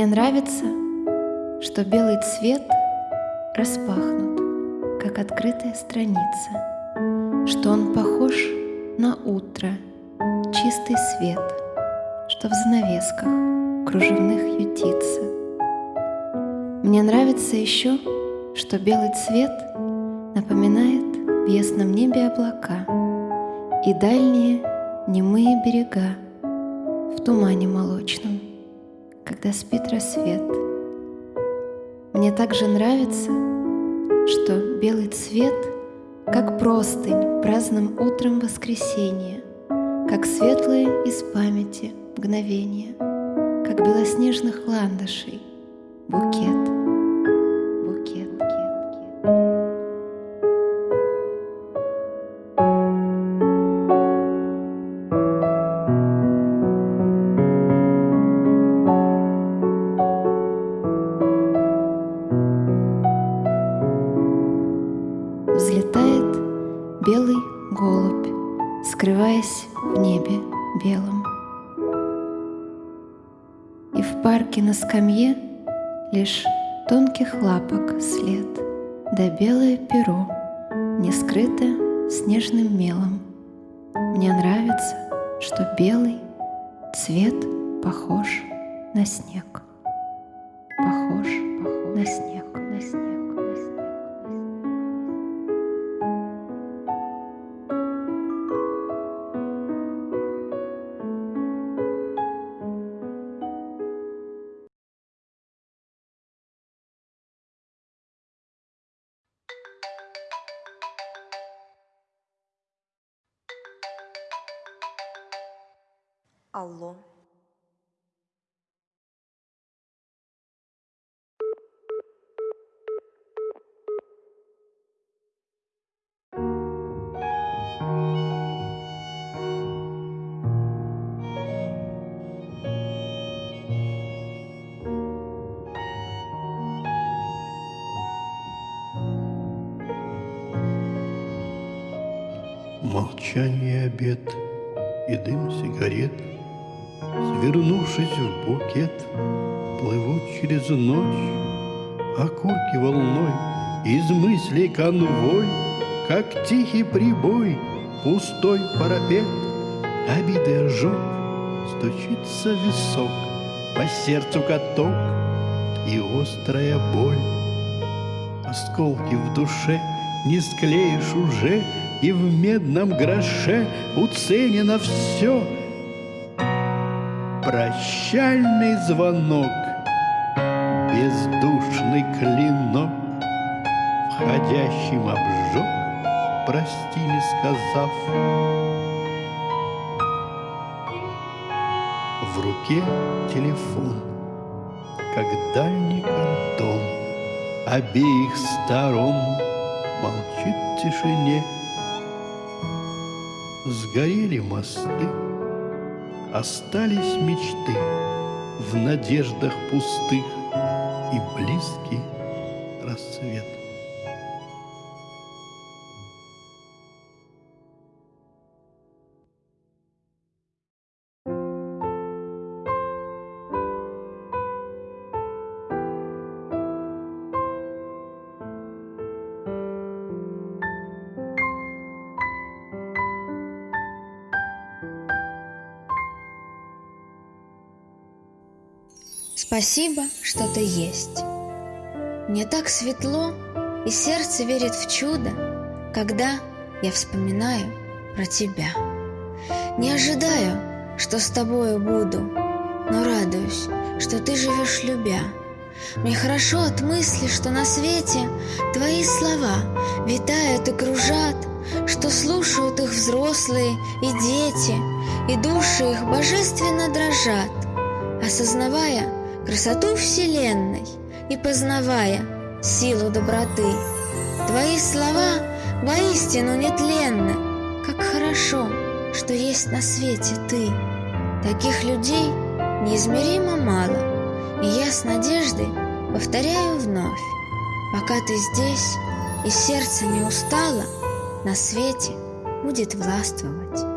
Мне нравится, что белый цвет распахнут, как открытая страница, что он похож на утро, чистый свет, что в занавесках кружевных ютится. Мне нравится еще, что белый цвет напоминает в ясном небе облака и дальние немые берега в тумане молочном когда спит рассвет. Мне также нравится, что белый цвет, как простынь праздным утром воскресенья, как светлые из памяти мгновения, как белоснежных ландышей букет — скрываясь в небе белом. И в парке на скамье лишь тонких лапок след, да белое перо не скрыто снежным мелом. Мне нравится, что белый цвет похож на снег, похож, похож на снег, на снег. Алло. Молчание обед и дым сигарет — Свернувшись в букет, плывут через ночь Окурки волной, из мыслей конвой, Как тихий прибой, пустой парапет, Обиды ожог, стучится висок, По сердцу каток и острая боль. Осколки в душе не склеишь уже, И в медном гроше уценено все — прощальный звонок, бездушный клинок, входящим обжег, прости не сказав. В руке телефон, как дальний кантон, обеих сторон молчит в тишине. Сгорели мосты, Остались мечты в надеждах пустых И близкий рассвет. Спасибо, что ты есть. Мне так светло, и сердце верит в чудо, когда я вспоминаю про тебя. Не ожидаю, что с тобою буду, но радуюсь, что ты живешь любя. Мне хорошо от мысли, что на свете твои слова витают и кружат, что слушают их взрослые и дети, и души их божественно дрожат, осознавая, красоту Вселенной и познавая силу доброты. Твои слова воистину нетленны, как хорошо, что есть на свете ты. Таких людей неизмеримо мало, и я с надеждой повторяю вновь. Пока ты здесь и сердце не устало, на свете будет властвовать